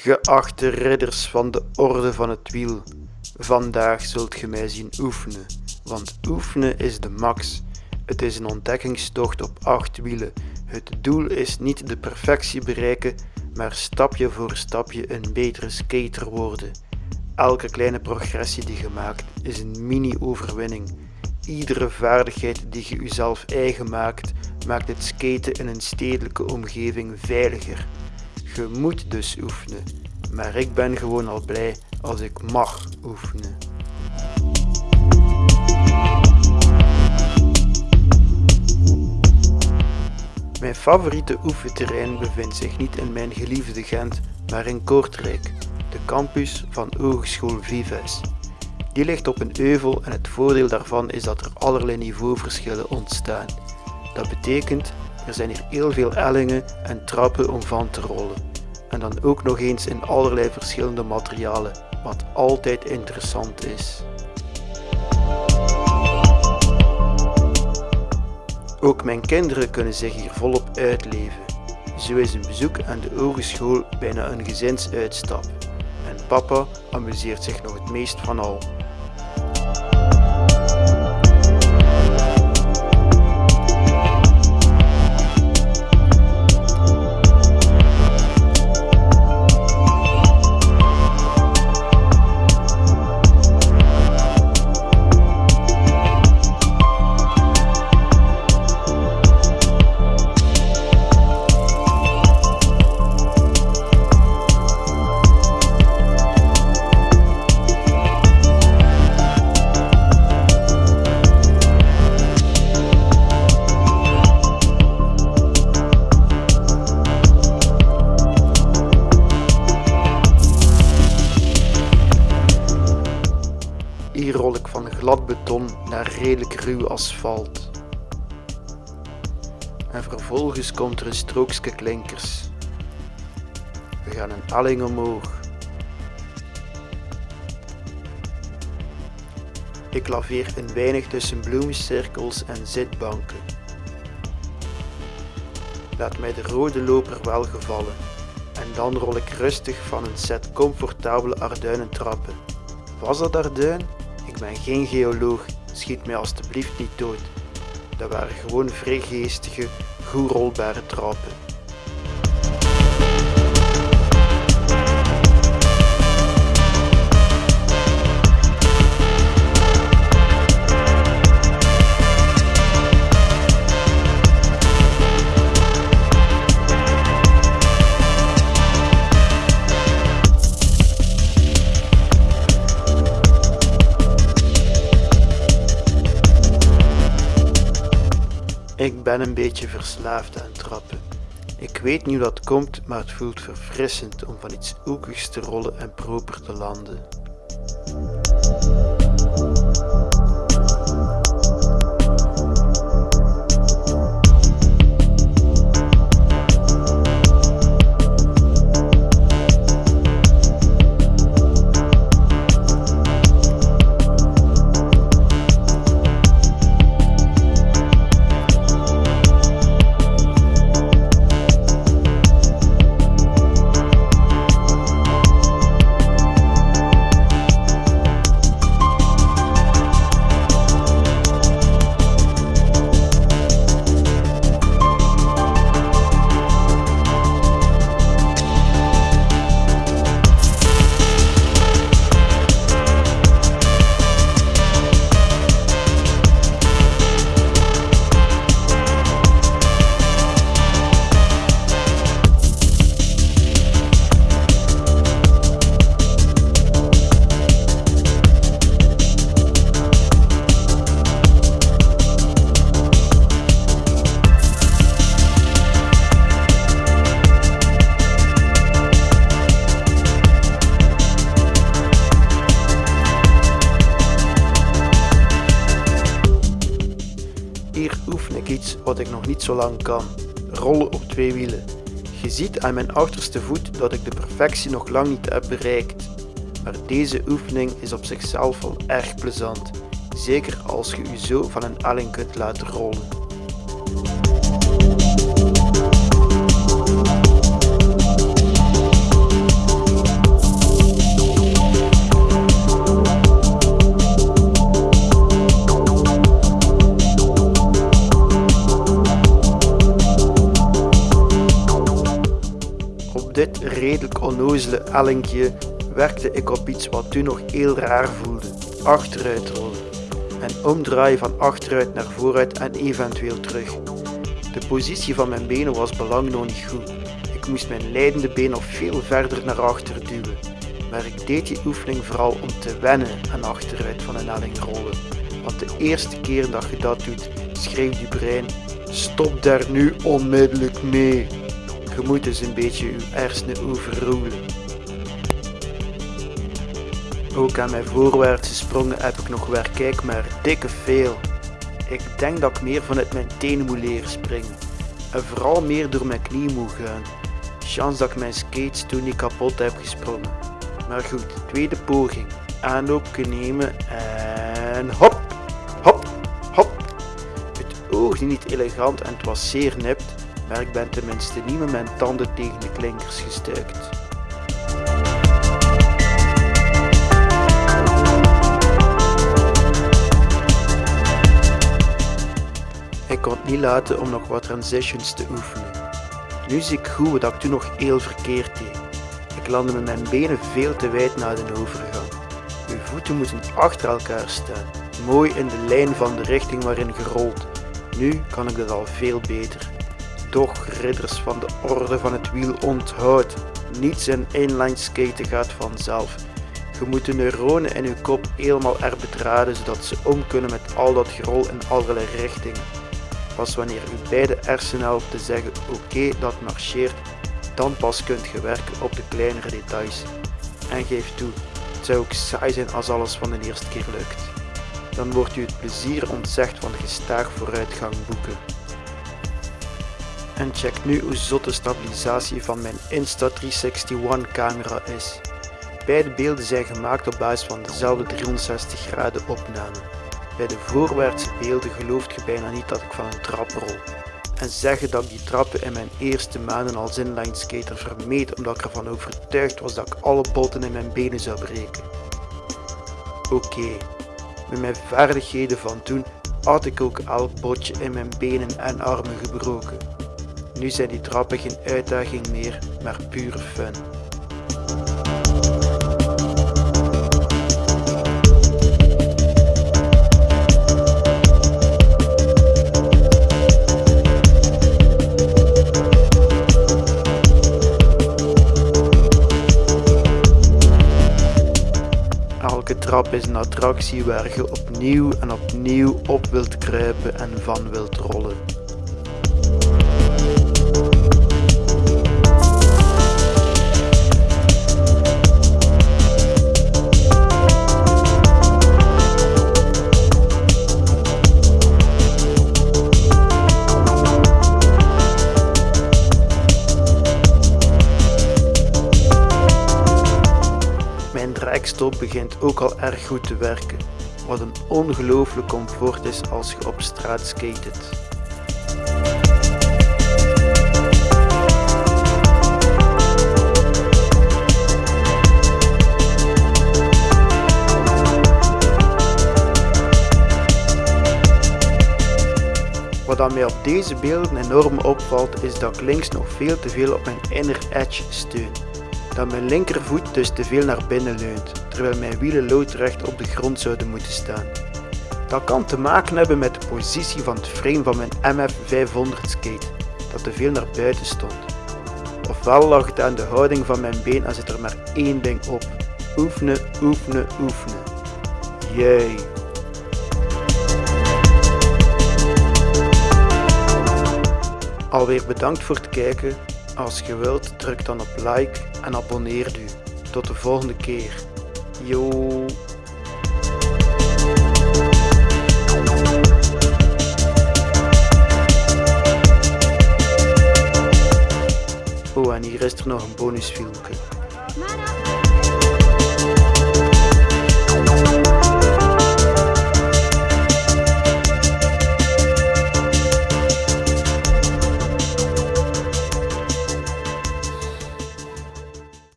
Geachte ridders van de Orde van het Wiel, vandaag zult ge mij zien oefenen, want oefenen is de max. Het is een ontdekkingstocht op acht wielen. Het doel is niet de perfectie bereiken, maar stapje voor stapje een betere skater worden. Elke kleine progressie die je maakt is een mini-overwinning. Iedere vaardigheid die je jezelf eigen maakt, maakt het skaten in een stedelijke omgeving veiliger. Je moet dus oefenen, maar ik ben gewoon al blij als ik mag oefenen. Mijn favoriete oefenterrein bevindt zich niet in mijn geliefde Gent, maar in Kortrijk, de campus van Hogeschool Vives. Die ligt op een euvel en het voordeel daarvan is dat er allerlei niveauverschillen ontstaan. Dat betekent, er zijn hier heel veel ellingen en trappen om van te rollen. En dan ook nog eens in allerlei verschillende materialen, wat altijd interessant is. Ook mijn kinderen kunnen zich hier volop uitleven. Zo is een bezoek aan de hogeschool bijna een gezinsuitstap. En papa amuseert zich nog het meest van al. Glad beton naar redelijk ruw asfalt. En vervolgens komt er een strookje klinkers. We gaan een elling omhoog. Ik laveer een weinig tussen bloemcirkels en zitbanken. Laat mij de rode loper wel gevallen en dan rol ik rustig van een set comfortabele Arduinentrappen. Was dat Arduin? Ik ben geen geoloog, schiet mij alstublieft niet dood. Dat waren gewoon vrij geestige, goed rolbare trappen. Ik ben een beetje verslaafd aan trappen. Ik weet niet hoe dat komt, maar het voelt verfrissend om van iets hoekigs te rollen en proper te landen. Zo lang kan: rollen op twee wielen. Je ziet aan mijn achterste voet dat ik de perfectie nog lang niet heb bereikt. Maar deze oefening is op zichzelf al erg plezant, zeker als je je zo van een elling kunt laten rollen. Onnozele ellinkje werkte ik op iets wat toen nog heel raar voelde. Achteruit rollen. En omdraaien van achteruit naar vooruit en eventueel terug. De positie van mijn benen was belang nog niet goed. Ik moest mijn leidende been nog veel verder naar achter duwen. Maar ik deed die oefening vooral om te wennen aan achteruit van een helling rollen. Want de eerste keer dat je dat doet, schreeuwt je brein: Stop daar nu onmiddellijk mee. Je moet eens een beetje je hersenen overroelen. Ook aan mijn voorwaartse sprongen heb ik nog weer kijk maar dikke veel. Ik denk dat ik meer vanuit mijn tenen moet leren springen. En vooral meer door mijn knie moet gaan. Chance dat ik mijn skates toen niet kapot heb gesprongen. Maar goed, tweede poging. Aanloopje nemen en hop, hop, hop. Het oogde niet elegant en het was zeer nipt, maar ik ben tenminste niet met mijn tanden tegen de klinkers gestuikt. Ik kon het niet laten om nog wat transitions te oefenen. Nu zie ik goed dat ik toen nog heel verkeerd deed. Ik landde met mijn benen veel te wijd na de overgang. Uw voeten moeten achter elkaar staan, mooi in de lijn van de richting waarin gerold. Nu kan ik dat al veel beter. Doch, ridders van de orde van het wiel, onthoud, niets in inline skaten gaat vanzelf. Je moet de neuronen in uw kop helemaal erbedraden zodat ze om kunnen met al dat gerol in allerlei richtingen. Pas wanneer u beide te zeggen oké dat marcheert, dan pas kunt je werken op de kleinere details. En geef toe, het zou ook saai zijn als alles van de eerste keer lukt. Dan wordt u het plezier ontzegd van gestaag vooruitgang boeken. En check nu hoe zot de stabilisatie van mijn Insta361 camera is. Beide beelden zijn gemaakt op basis van dezelfde 360 graden opname. Bij de voorwaartse beelden gelooft je bijna niet dat ik van een trap rol. En zeggen dat ik die trappen in mijn eerste maanden als inline skater vermeed omdat ik ervan overtuigd was dat ik alle botten in mijn benen zou breken. Oké, met mijn vaardigheden van toen had ik ook elk botje in mijn benen en armen gebroken. Nu zijn die trappen geen uitdaging meer, maar pure fun. Elke trap is een attractie waar je opnieuw en opnieuw op wilt kruipen en van wilt rollen. Dragstop begint ook al erg goed te werken, wat een ongelooflijk comfort is als je op straat skatet. Wat mij op deze beelden enorm opvalt is dat ik links nog veel te veel op mijn inner edge steun. Dat mijn linkervoet dus te veel naar binnen leunt, terwijl mijn wielen loodrecht op de grond zouden moeten staan. Dat kan te maken hebben met de positie van het frame van mijn MF500 skate, dat te veel naar buiten stond. Ofwel lag het aan de houding van mijn been en zit er maar één ding op. Oefenen, oefenen, oefenen. Jee. Alweer bedankt voor het kijken. Als je wilt, druk dan op like en abonneer u. Tot de volgende keer. Yo. Oh, en hier is er nog een bonusfilmpje.